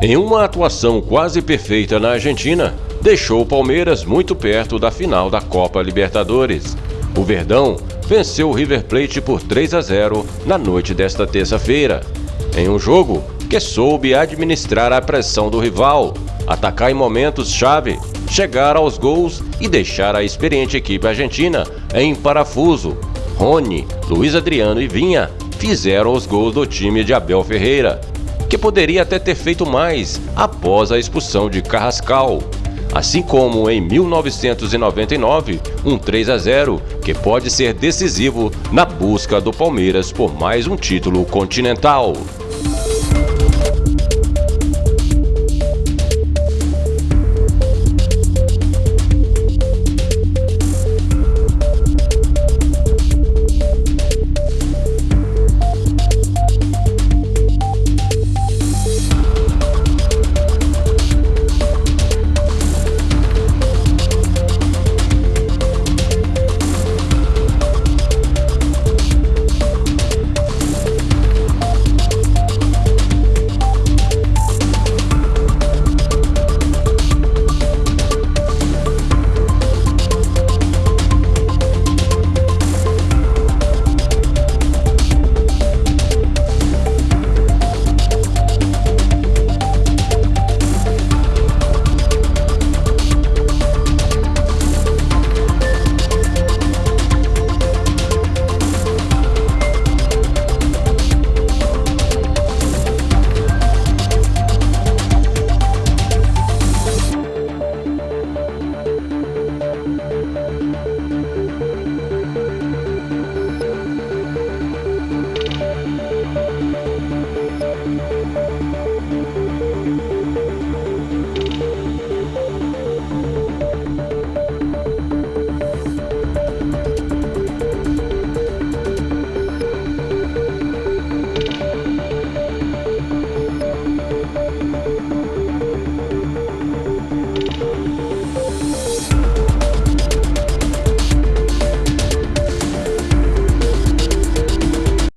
Em uma atuação quase perfeita na Argentina, deixou o Palmeiras muito perto da final da Copa Libertadores. O Verdão venceu o River Plate por 3 a 0 na noite desta terça-feira, em um jogo que soube administrar a pressão do rival, atacar em momentos-chave, chegar aos gols e deixar a experiente equipe argentina em parafuso. Rony, Luiz Adriano e Vinha fizeram os gols do time de Abel Ferreira, que poderia até ter feito mais após a expulsão de Carrascal. Assim como em 1999, um 3 a 0 que pode ser decisivo na busca do Palmeiras por mais um título continental.